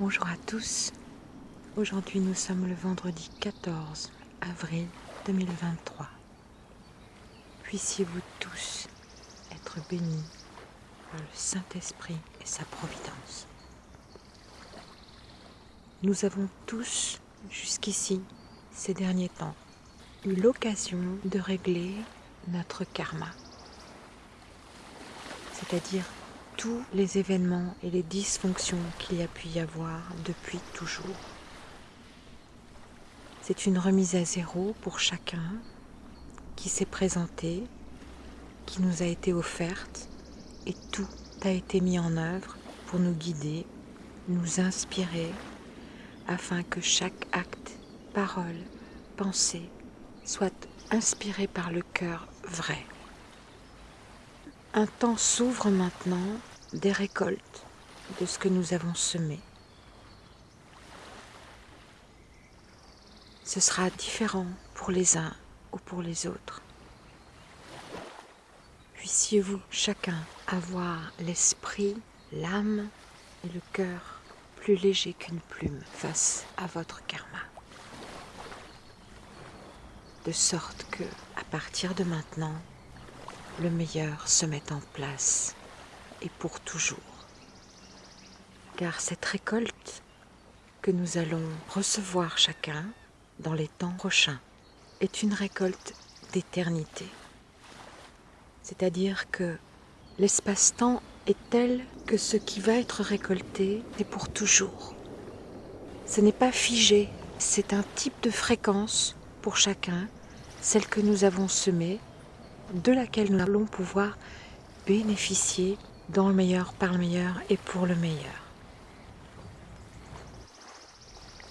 Bonjour à tous. Aujourd'hui nous sommes le vendredi 14 avril 2023. Puissiez-vous tous être bénis par le Saint-Esprit et sa providence. Nous avons tous, jusqu'ici, ces derniers temps, eu l'occasion de régler notre karma, c'est-à-dire tous les événements et les dysfonctions qu'il y a pu y avoir depuis toujours. C'est une remise à zéro pour chacun qui s'est présenté, qui nous a été offerte et tout a été mis en œuvre pour nous guider, nous inspirer afin que chaque acte, parole, pensée soit inspiré par le cœur vrai. Un temps s'ouvre maintenant des récoltes de ce que nous avons semé. Ce sera différent pour les uns ou pour les autres. Puissiez-vous chacun avoir l'esprit, l'âme et le cœur plus léger qu'une plume face à votre karma. De sorte que, à partir de maintenant, le meilleur se met en place et pour toujours. Car cette récolte que nous allons recevoir chacun dans les temps prochains est une récolte d'éternité. C'est-à-dire que l'espace-temps est tel que ce qui va être récolté est pour toujours. Ce n'est pas figé, c'est un type de fréquence pour chacun, celle que nous avons semée, de laquelle nous allons pouvoir bénéficier dans le meilleur, par le meilleur et pour le meilleur.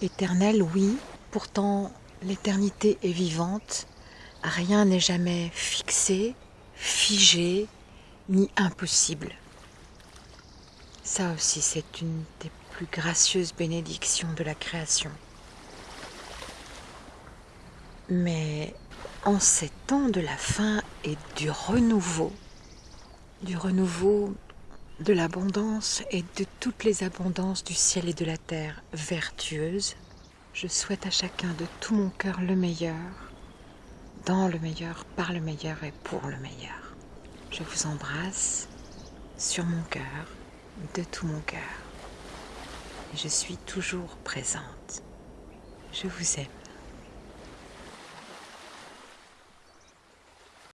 Éternel, oui, pourtant l'éternité est vivante, rien n'est jamais fixé, figé, ni impossible. Ça aussi, c'est une des plus gracieuses bénédictions de la création. Mais en ces temps de la fin et du renouveau, du renouveau de l'abondance et de toutes les abondances du ciel et de la terre vertueuses, je souhaite à chacun de tout mon cœur le meilleur, dans le meilleur, par le meilleur et pour le meilleur. Je vous embrasse sur mon cœur, de tout mon cœur. Je suis toujours présente. Je vous aime.